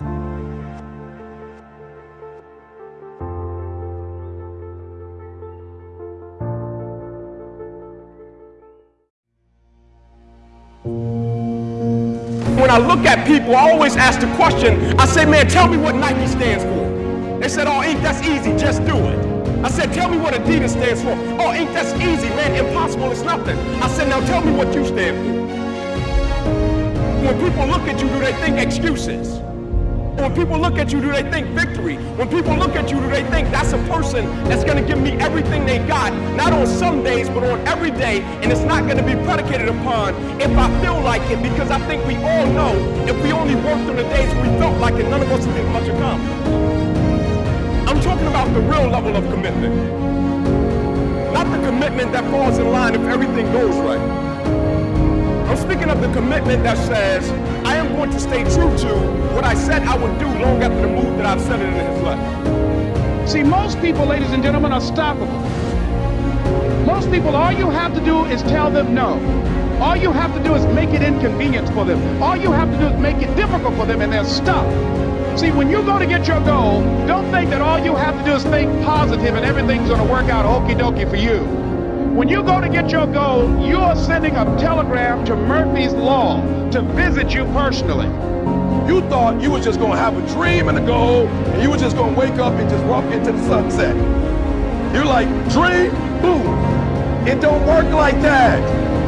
When I look at people, I always ask the question, I say, man, tell me what Nike stands for. They said, oh, Inc., that's easy, just do it. I said, tell me what Adidas stands for. Oh, Inc., that's easy, man, impossible, it's nothing. I said, now tell me what you stand for. When people look at you, do they think excuses? When people look at you, do they think victory? When people look at you, do they think that's a person that's going to give me everything they got, not on some days, but on every day, and it's not going to be predicated upon if I feel like it, because I think we all know if we only worked on the days we felt like it, none of us would get much accomplished. I'm talking about the real level of commitment. Not the commitment that falls in line if everything goes right. I'm speaking of the commitment that says, I am going to stay true to what I do long after the move that I've said it in his life. See, most people, ladies and gentlemen, are stoppable. Most people, all you have to do is tell them no. All you have to do is make it inconvenient for them. All you have to do is make it difficult for them, and they're stuck. See, when you go to get your goal, don't think that all you have to do is think positive and everything's going to work out okie dokie for you. When you go to get your goal, you are sending a telegram to Murphy's Law to visit you personally. Thought you was just gonna have a dream and a goal, and you were just gonna wake up and just walk into the sunset. You're like, dream, boom. It don't work like that.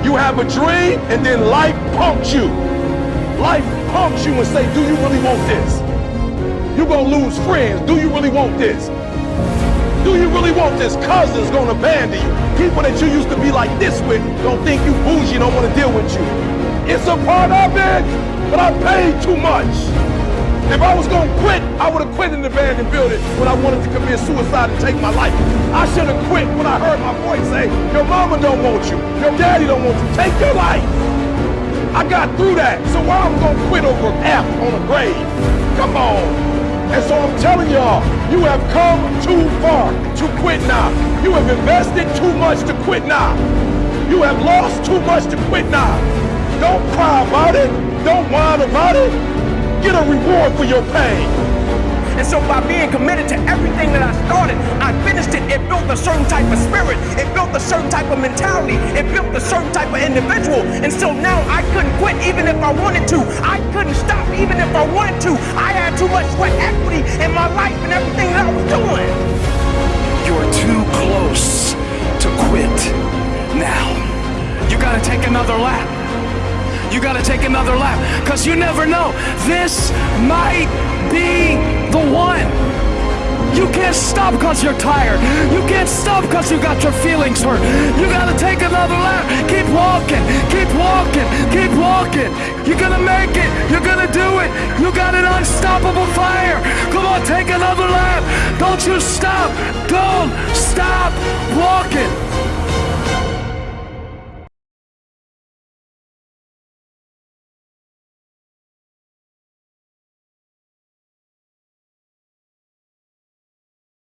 You have a dream, and then life pumps you. Life pumps you and say, do you really want this? You're gonna lose friends. Do you really want this? Do you really want this? Cousins gonna abandon you. People that you used to be like this with don't think you bougie, don't want to deal with you. It's a part of it, but I paid too much. If I was gonna quit, I would have quit in the abandoned building when I wanted to commit suicide and take my life. I should have quit when I heard my voice say, your mama don't want you, your daddy don't want you, take your life. I got through that, so why I'm gonna quit over F on a grave? Come on. And so I'm telling y'all, you have come too far to quit now. You have invested too much to quit now. You have lost too much to quit now. Don't cry about it. Don't whine about it. Get a reward for your pain. And so by being committed to everything that I started, I finished it. It built a certain type of spirit. It built a certain type of mentality. It built a certain type of individual. And so now I couldn't quit even if I wanted to. I couldn't stop even if I wanted to. I had too much sweat equity in my life and everything that I was doing. Another lap because you never know. This might be the one. You can't stop because you're tired. You can't stop because you got your feelings hurt. You gotta take another lap. Keep walking, keep walking, keep walking. You're gonna make it. You're gonna do it. You got an unstoppable fire. Come on, take another lap. Don't you stop.